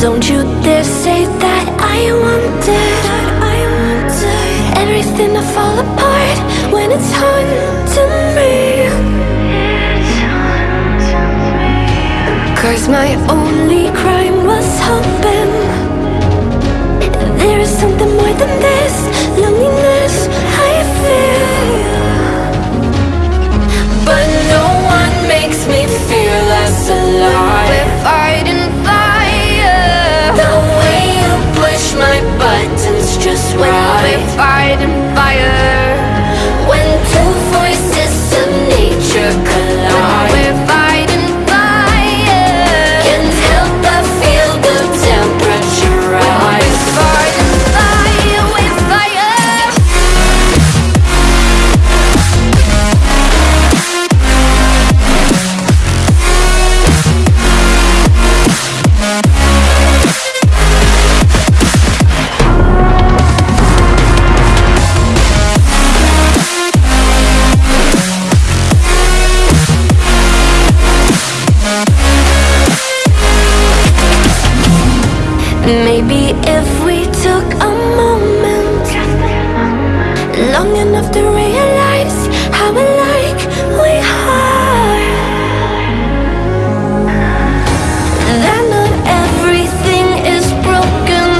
Don't you dare say that I wanted, I wanted Everything to fall apart when it's haunting me. Cause my only crime was hoping There is something Maybe if we took a moment Long enough to realize how alike we are That not everything is broken.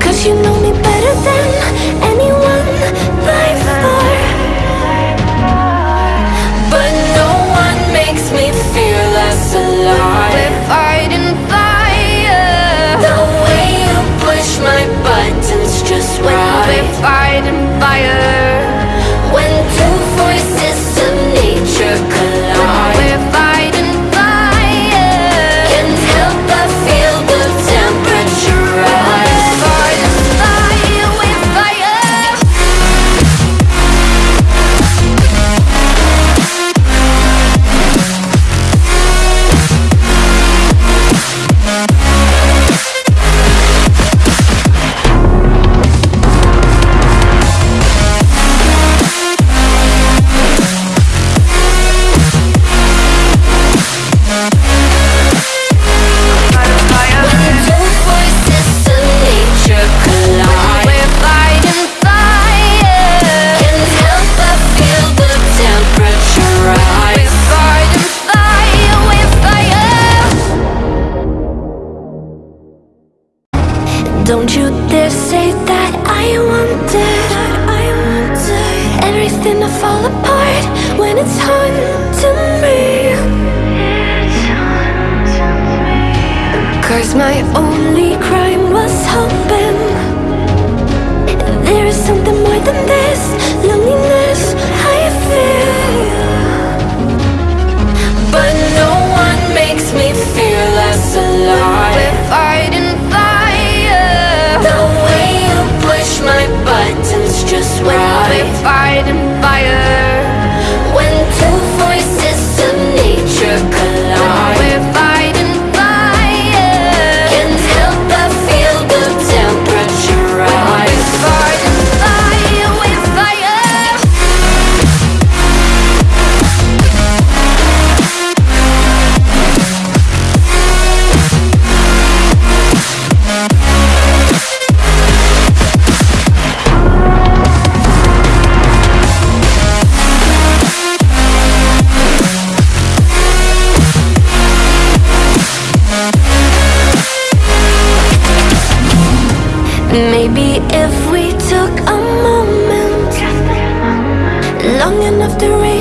Cause you know me better than to say that I wanted, I wanted Everything to fall apart when it's haunting me Cause my only crime was hoping. There is something more than this. Maybe if we took a moment Long enough to reach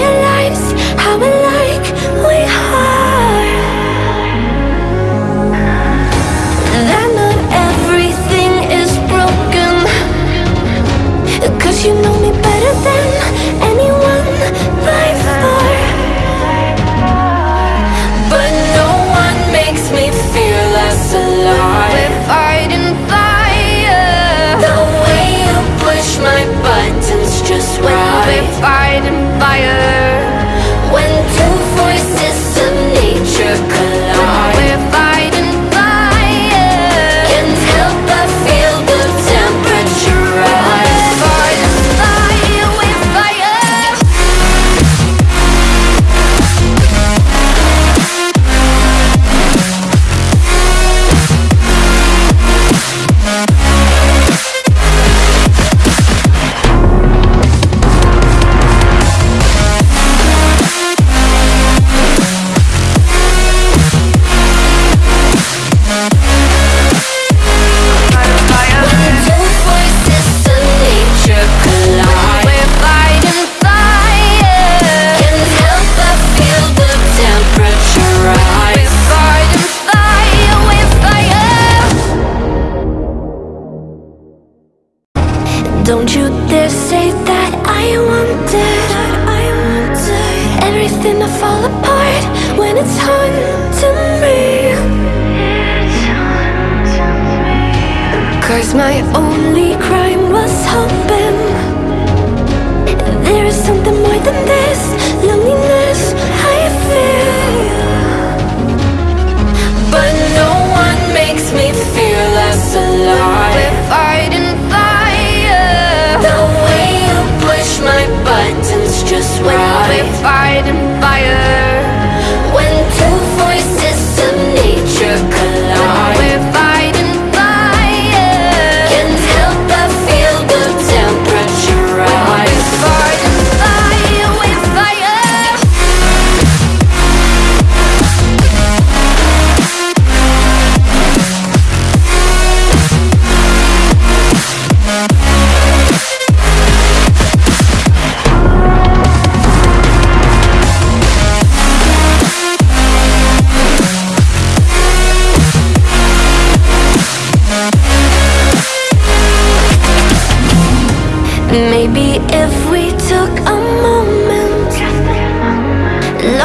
wanted, I wanted Everything to fall apart when it's hard to me Cause my only crime was hoping There is something more than this. hiding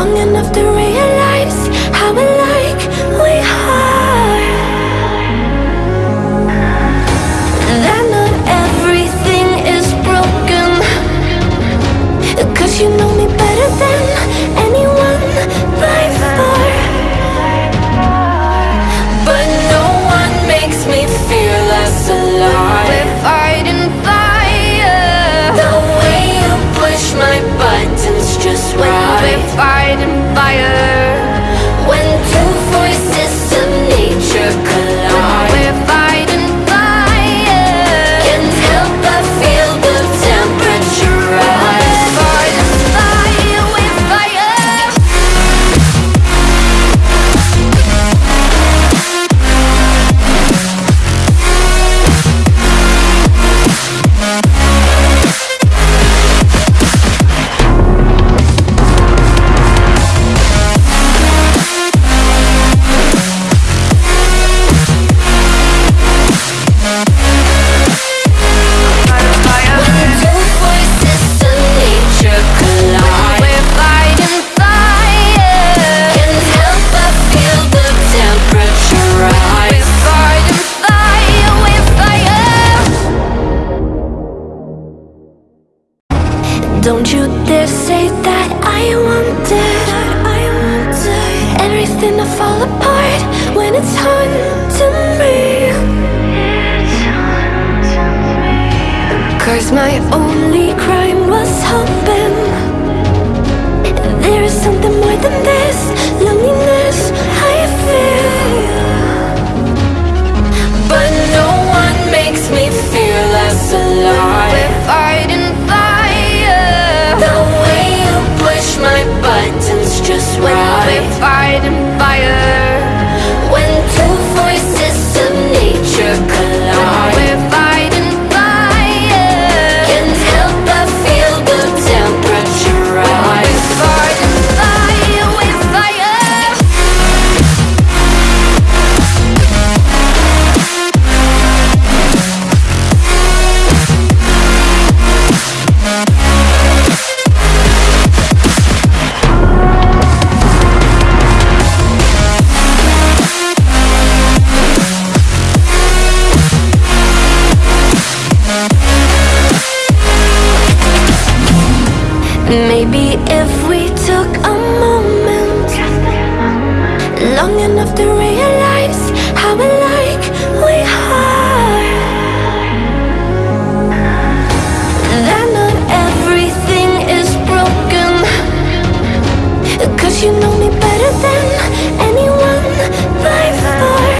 Long enough to realize how alike we are. That not everything is broken. Cause you know me better than fall apart when it's hard to me Cause my own Long enough to realize how alike we are. That not everything is broken. Cause you know me better than